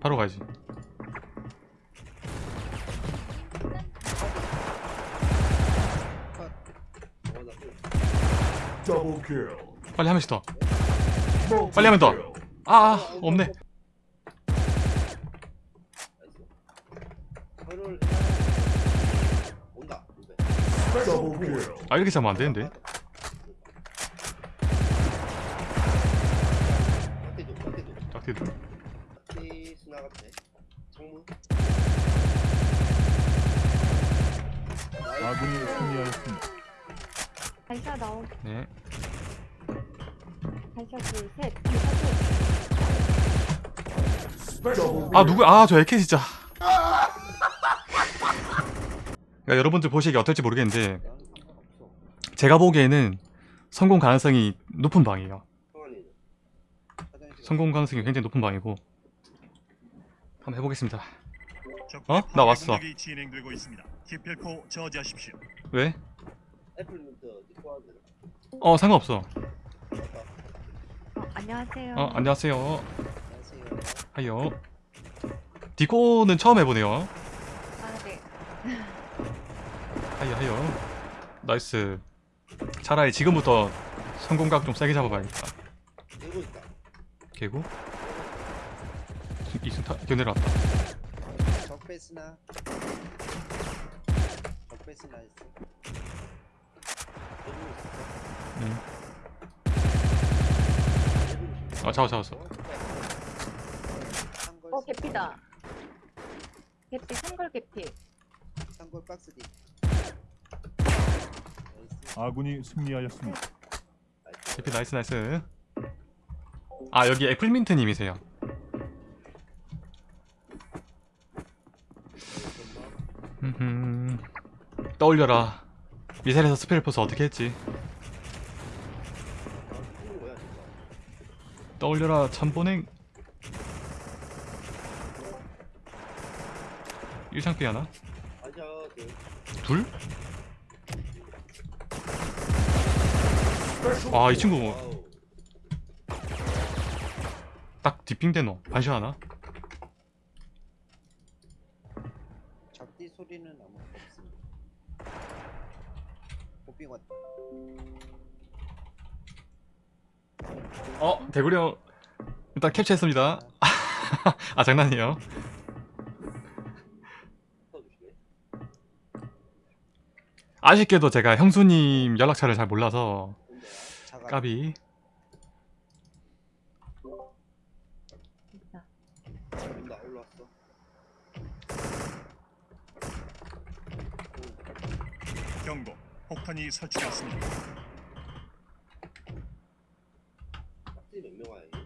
바로 kill. 빨리 한 명씩 더 빨리 하면 더. kill. 아, 아 없네 kill. 아 이렇게 잡으면 안 되는데 아군이 승리하였습니다. 반샷 나오 네 둘셋 반샷 Double 아 누구 아저 에케 진짜 그러니까 여러분들 보시기에 어떨지 모르겠는데. 제가 보기에는 성공 가능성이 높은 방이에요. 성공 가능성이 굉장히 높은 방이고 한번 해보겠습니다 어? 나 왔어. 기필코 저지하십시오. 왜? 어 상관없어. 어, 안녕하세요 어 안녕하세요 안녕하세요. hi요 디코는 처음 해보네요 아 네 hi요 hi요 nice 차라리 지금부터 성공각 좀 세게 잡아봐야겠다. 개구 이승타 견내려왔다 적배 스나. 스나. 들고 있어. 아 잡아 잡았어 상골 어 개피다 개피 상걸 개피 상골 박스 뒤. 나이스. 아군이 승리하였습니다. 대피 나이스 나이스 아 여기 애플민트님이세요 떠올려라 미사일에서 스펠포스 어떻게 했지. 떠올려라 참보냉 일창피 하나? 둘? 아 이 친구 와우. 딱 디핑된 너 반시 하나? 대구리 형 일단 캡처했습니다 아 장난이에요. 아쉽게도 제가 형수님 연락처를 잘 몰라서. 까비. 경고. 폭탄이 설치되었습니다. 딱지 몇 명아 이게?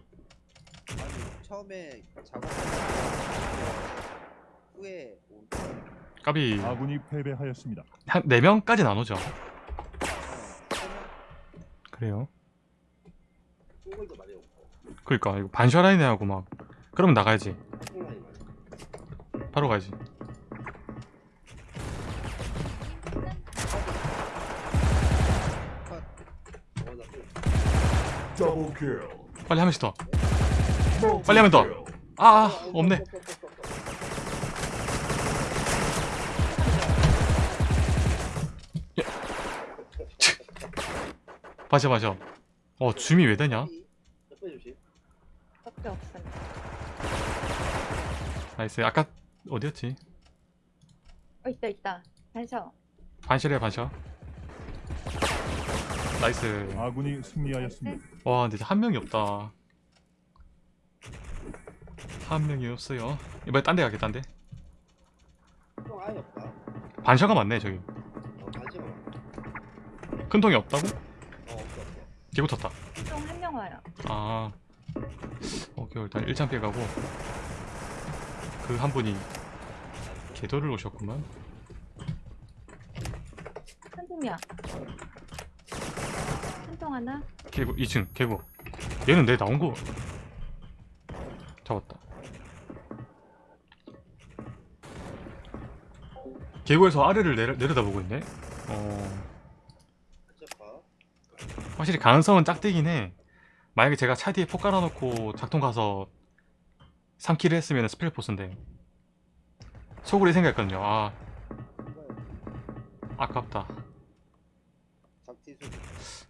아니 처음에 작업 후에 온. 까비 아군이 패배하였습니다. 한 4명까지 나누죠 세명 그래요 꿀도 많이 없고. 그러니까 이거 반샤라이네 하고 막 그러면 나가야지 많이. 바로 가야지 kill. 빨리 한 명씩 더 빨리 하면 더. 아, 아 없네. 맞아 맞아 어 줌이 왜 되냐? nice. 아까 어디였지? 어 있다 있다. 반샷 반샷에 반샷 nice. 아군이 승리하였습니다. 와 근데 한 명이 없다 한 명이 없어요. 이번에 딴 데 가게 딴데. 형 아예 없다. 반셔가 많네 저기. 어 많아. 큰 통이 없다고? 어 없어 없어. 개 붙었다. 한동 한명 와요. 아. 오케이 일단 1창 피해가고. 그 한 분이 개도를 오셨구만. 한동이야. 한동 하나? 개구 2층 개구. 얘는 내 나온 거. 잡았다 개구에서 아래를 내려, 내려다보고 있네 어? 확실히 가능성은 짝대긴 해 만약에 제가 차 뒤에 폭 깔아놓고 작동 가서 3킬을 했으면 스펠 보스인데 소굴이 생겼거든요 아 아깝다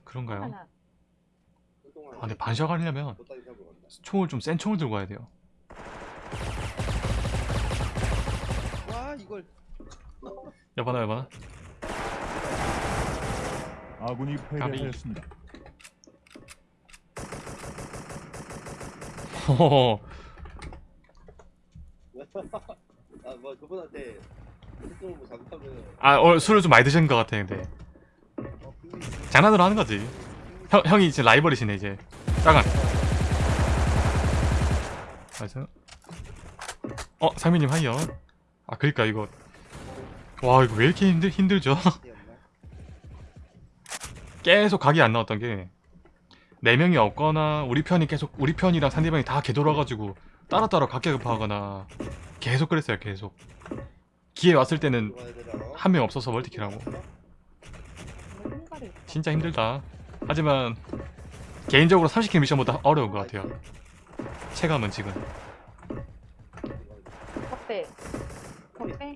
그런가요? 아 근데 반샷 하려면. 총을 좀 센 총을 들고 가야 돼요 와 이걸 여봐나 여봐나 아군이 패배하였습니다. 호호호 아뭐 그분한테 특종을 뭐 잘못하면 아 오늘 술을 좀 많이 드신 것 같아 근데. 어 장난으로 하는 거지. 형, 형이 이제 라이벌이시네 이제. 짜간 어 상민님 하이요. 아 그니까 이거 와 이거 왜 이렇게 힘들, 힘들죠? 계속 각이 안 나왔던 게 4명이 없거나 우리 편이 계속 우리 편이랑 상대방이 다 개돌아가지고 따로따로 각계급하거나 계속 그랬어요 계속 기회 왔을 때는? 한 명 없어서 멀티킬하고. 진짜 힘들다 하지만 개인적으로 30킬 미션보다 어려운 것 같아요 체감은 지금 겉배. 겉배.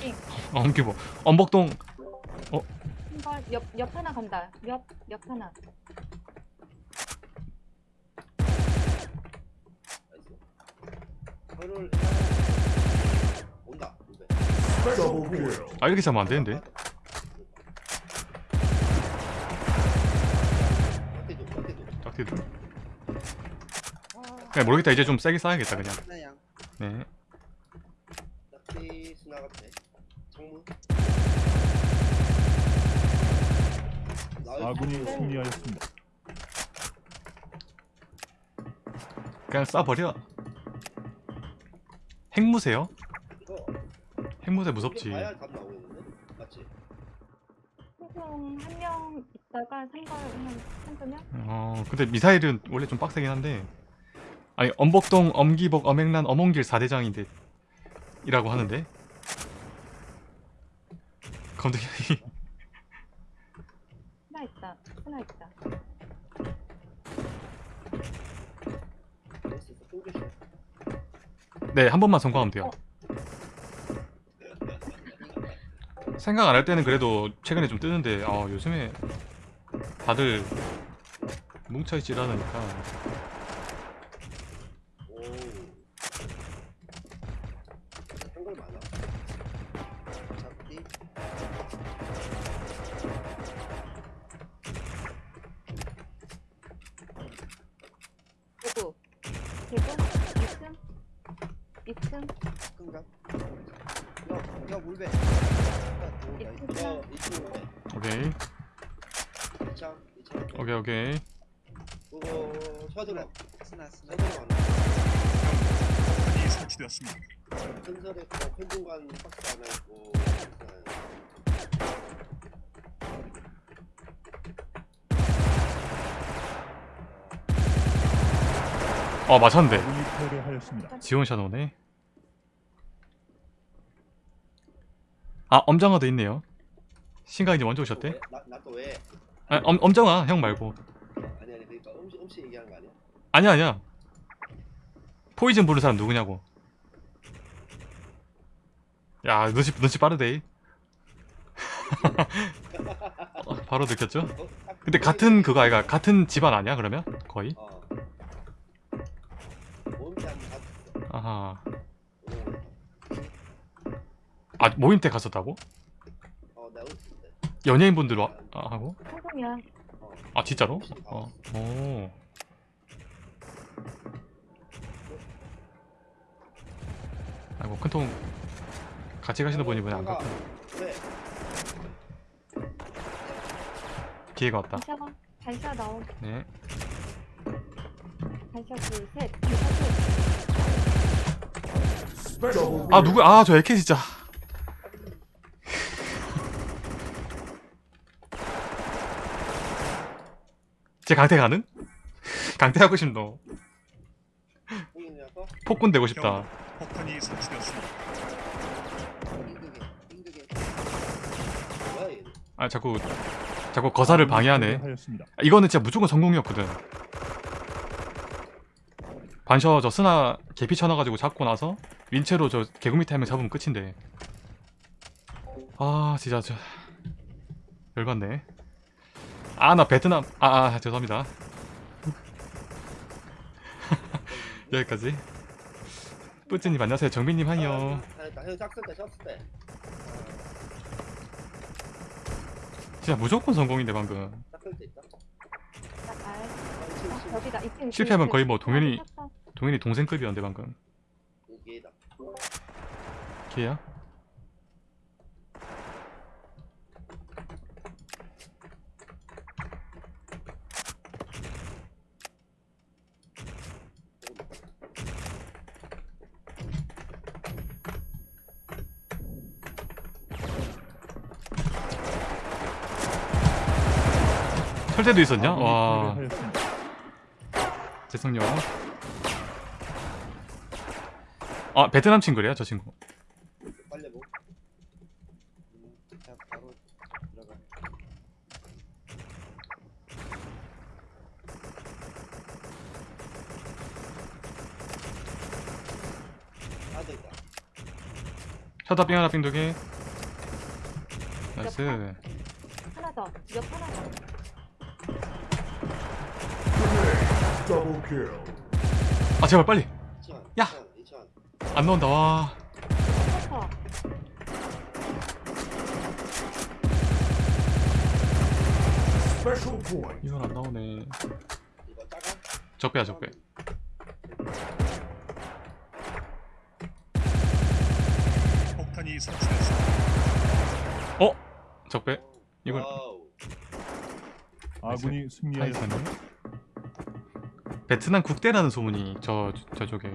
나띵. 엄규모 엄복동 흰걸 옆, 옆 하나 간다. 옆, 옆 하나. 온다. 아 이렇게 잡으면 안 되는데. 짝티들 그냥 모르겠다 이제 좀 세게 쏴야겠다 그냥 하나양. 네 딱히 스나 같아. 창문. 나이스. 아군이 승리하였습니다. 그냥 쏴버려 핵무새요? 이거 핵무새 무섭지 한명 있다가? 어 근데 미사일은 원래 좀 빡세긴 한데 아니 엄복동 엄기복 엄행란 엄원길 4대장인데 이라고 하는데 검색이 하나 있다. 하나 있다. 됐어. 땡겨줘. 네 한 번만 성공하면 돼요. 생각 안 할 때는 그래도 최근에 좀 뜨는데 아 요즘에 다들 뭉쳐있질 않으니까 큰설에 그 편중간 박스 하나 있고. 어 맞췄는데 아군이 패배하였습니다. 지원 샤도네 아 엄정화도 있네요 신가이님 먼저 오셨대? 나 나 또 왜? 아, 엄, 엄정화 형 말고 아니 아니 그러니까 음식 음식 얘기하는 거 아니야? 아니야 아니야 포이즌 부른 사람 누구냐고 야 눈치, 눈치 빠르대 어, 바로 느꼈죠? 어, 딱 근데 같은 그거 아이가 같은 집안 아니야 그러면? 거의? 어. 아하 오. 아 모임 때 갔었다고? 어. 연예인분들 와, 아, 하고? 아 진짜로? 어, 오. 아이고 큰통 같이 가시는 분이 분이 안 갔고 왜? 기회가 왔다 반샤가. 반샤 나오. 네 반샤 둘, 셋. 반샤 셋. Double 아. 누구 아저 에케 진짜 제 강태 가능? 강태 하고 싶노? 폭군 되고 싶다 폭탄이 설치되었습니다. 아 자꾸 자꾸 거사를 방해하네. 이거는 진짜 무조건 성공이었거든 반셔 저 스나 개피 쳐놔가지고 잡고 나서 윈체로 저 개구 밑에 한명 잡으면 끝인데 아 진짜 저 열받네 아 나 베트남 아, 아 죄송합니다 여기까지 뿌찌님 안녕하세요 정빈님 하이요 잘했다. 형 짝쓸 때, 짝쓸 때. 진짜 무조건 성공인데 방금. 여기다. 실패하면 거의 뭐 동현이-. 동현이 동생급이었는데 방금. 기회야? 설대도 있었냐? 아군이 와. 죄송요 아 베트남 친구래요 저 친구. 아, 삥 하나 삥 두개 나이스 하나 더. 옆 하나 더. 아 제발 빨리 2천. 야! 2천. 안 나온다 와. 이건 안 나오네? 적배야 적배 폭탄이. 어? 적배 이걸 와우. 아군이. 타이탄이 베트남 국대라는 소문이 저 저쪽에.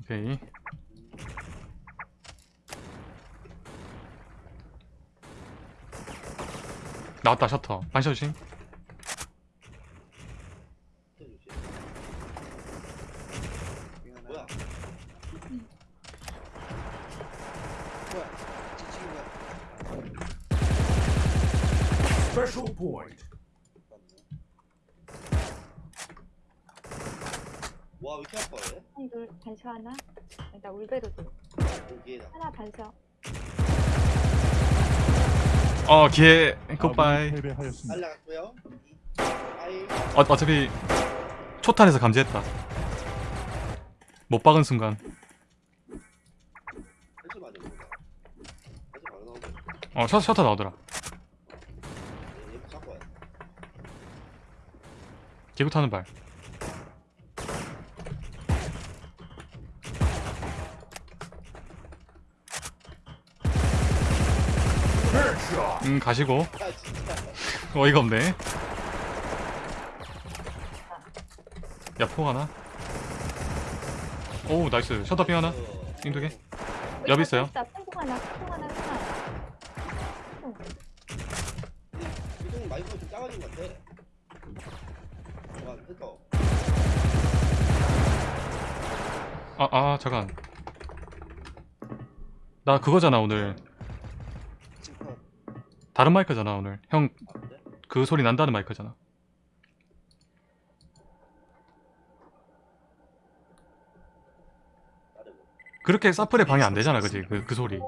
오케이. 나왔다 셔터. 반셔싱 뭐야? 뭐야? 지치기 뭐야? Special point. 와, 왜 이렇게 아파, 얘? 한둘 반셔 하나. 나 울베르도. 여기에다. 하나 반셔. 어 아군이 굿바이 패배하였습니다. 날라갔고요. 아이, 어, 어차피 초탄에서 감지했다 못 박은 순간. 어 셔, 셔터 나오더라 얘, 얘 잡고 와야 돼. 개구 타는 발. 음 가시고. 어이가 없네. 야포 하나? 오 나이스. 셔터 삥 하나? 어, 삥 두개? 옆 있어요 아, 아, 잠깐. 나 그거잖아, 오늘. 다른 마이크잖아, 오늘. 형? 그 소리 난다는 마이크잖아. 그렇게 사플에 방해 안 되잖아, 그지? 그, 그 소리.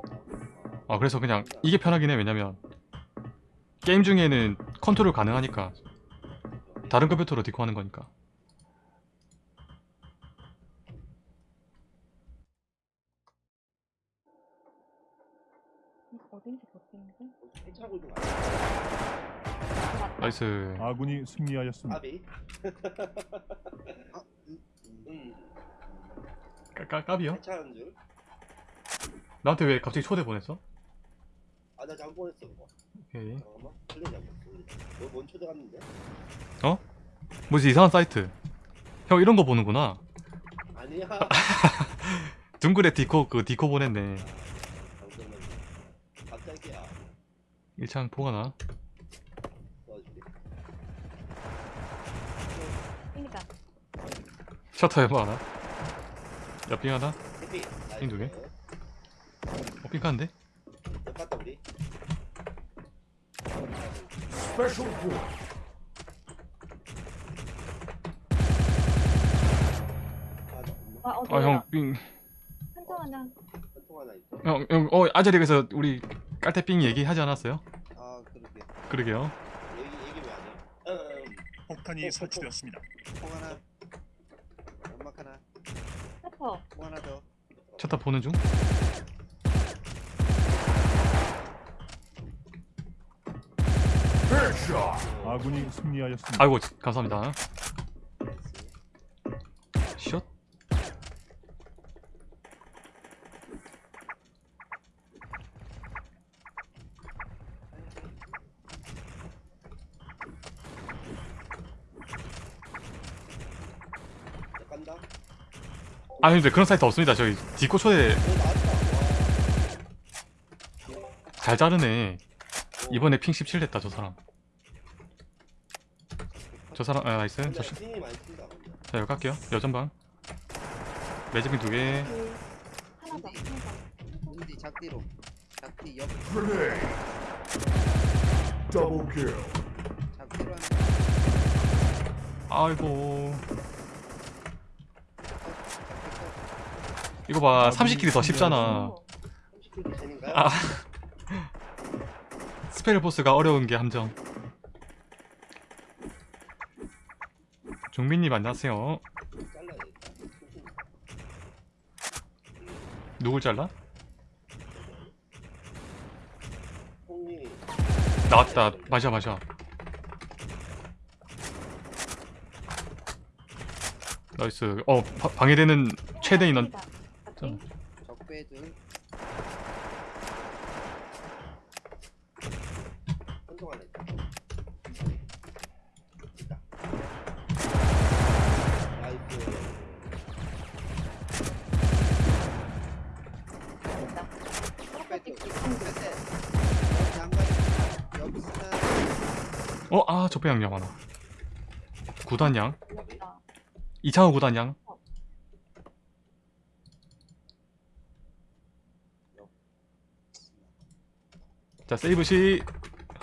아, 그래서 그냥 이게 편하긴 해, 왜냐면. 게임 중에는 컨트롤 가능하니까. 다른 컴퓨터로 디코 하는 거니까. 어딘지 모르겠는데. 괜찮고 좀 안. nice. 아군이 승리하였습니다. 아비. 아, 음, 음. 까, 까, 까비요? 괜찮은 줄. 나한테 왜 갑자기 초대 보냈어? 아, 나 잘못 보냈어, 그거. 오케이. 잠깐만. 잘못. 뭐, 뭔 초대 갔는데? 뭐지, 이상한 사이트. 형, 이런 거 보는구나. 아니야. 둥글에 디코, 그 디코 보냈네. 잠깐만. 갑자기야. 일창 포가 나. 도와줄게. 그러니까. 셔터 해봐 하나. 옆빙 하나. 해피. 핑두 개? 어, 핑크한데? 옆 갔다 우리. Special point. 아 잠깐만 아, 어, 아 저기다. 형 삥. 한통 하나. 한통 하나 형, 형, 어 아재리에서 우리 깔때삥 얘기하지 않았어요? 아 그러게 그러게요. 얘기 얘기 왜안 해? 음, 폭탄이 설치되었습니다. 통 하나 연막 하나 페퍼. 통 하나 더 첫다 보는 중. 아군이 승리하였습니다. 아이고 감사합니다. nice shot. 자, 간다 아니 근데 그런 사이트 없습니다. 저기 디코 초대 잘 자르네. 와. 이번에 핑 17 됐다 저 사람. 저 사람 아 나이스. 저 시- 자 여기 갈게요. 여전방. 매직핑 두 개. 그, 하나 더. 하나 더. 우디 작디로 작디 옆 아이고. 이거 봐 30킬이 더 쉽잖아. 오. 30킬 되는가요? 아. Spell Force가 어려운 게 함정. 종민님 안녕하세요. 누굴 잘라? 나왔다. 마셔 마셔. nice. 어 바- 방해되는 최대 인원. 여기 양가 여기 스나 어, 아, 적배 양념 하나. 구단양. 있다. 이창호 구단양. 자, 세이브 시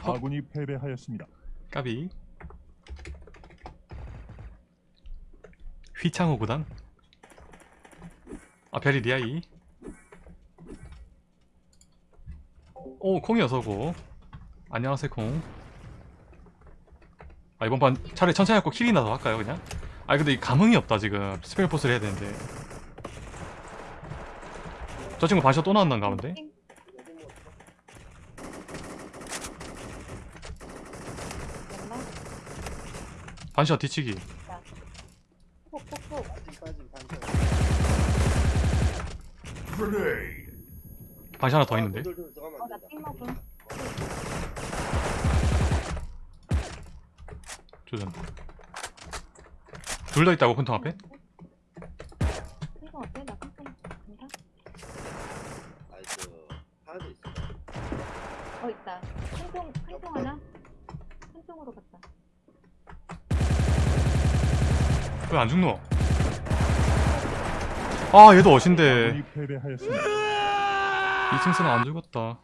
헉. 아군이 패배하였습니다. 까비. 휘창호 구단. 아, 별이 리아이. 오, 콩이 어서고. 안녕하세요, 콩. 아, 이번 판 차라리 천천히 하고 kill이나 더 할까요, 그냥? 아, 근데 이 감흥이 없다, 지금. Spell Force를 해야 되는데. 저 친구 반샷 또 나왔는가 본데? 여기 뭐 연막. 반샷 뒤치기. 반샷 하나 더 있는데? 조전. 둘 다 있다고, 큰통 앞에? 어 있다. 한통 한통 하나. 한통으로 갔다. 왜 안 죽노? 아 얘도 어신데 아군이 패배하였습니다. 2층 쓰나 안 죽었다